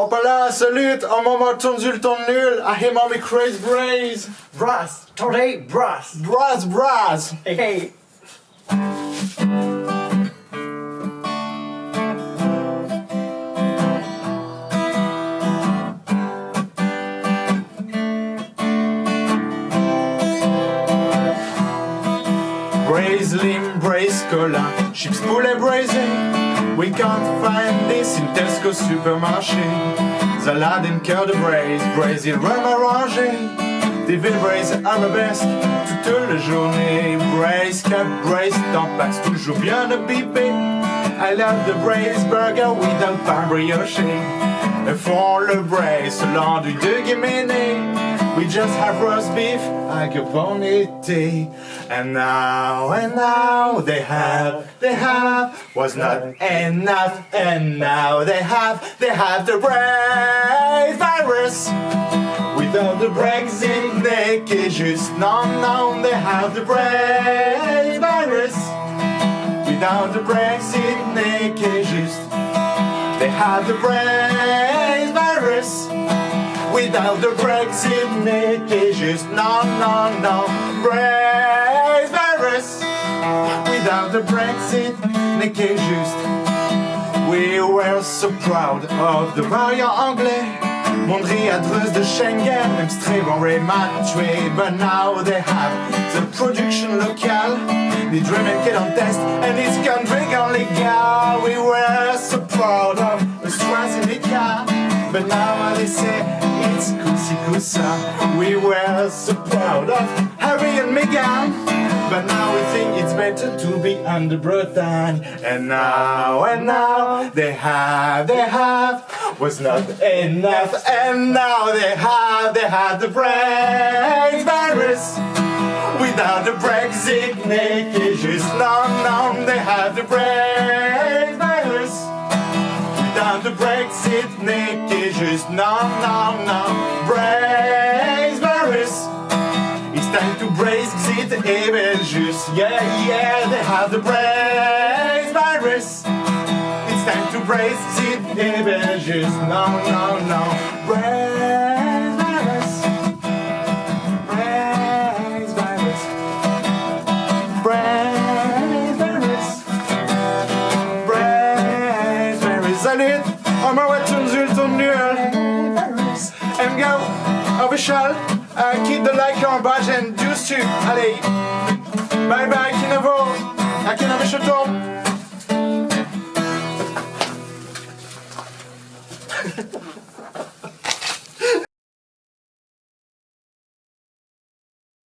On parle salut, on m'a tourné le ton nul, I him on me crazy brains. Brass, today brass. Brass, brass. Hey, hey. Braisling, braise cola, chips poulet braising. We can't find this in Tesco supermarché. Salade cœur de braise, braise rhum arrangé. Des villes braise arabesque toute la journée. Braise, cap, braise, tampax, toujours bien imbibé. I love the braise burger without pain brioché. Font le braise du de Guéméné. We just have roast beef like a bonité. And now, and now they have, they have, was not enough. And now they have, they have the braise virus. Without the Brexit, they can just non, non, they have the braise virus. Without the Brexit, they can just, they have the virus. Without the Brexit, n'est juste non, non, non, brace virus. Without the Brexit, n'est juste. We were so proud of the variant anglais. Mondri adresse de Schengen, même Strabon tué, but now they have the production local. The dream and kid on test, and this country gone legal. We were so proud of the AstraZeneca, but now they say it's Kusi Kusa. We were so proud of Harry and Meghan, but now we think it's better to be under Britain. And now, and now, they have, they have, was not enough. And now they have, they have the brain virus. Without the Brexit, naked, just non, non, they have the virus. Without the Brexit, naked, just non, non, non, brace virus. It's time to brace it, even just, yeah, yeah, they have the brace virus. It's time to brace it, even just, no, no, no, Brace virus. Salut, on m'a ouais, tourne nul, tourne nul. And go, official, uh, keep the like on badge and juice too. Allez, bye bye, Kinavo. À Kinavo Chateau.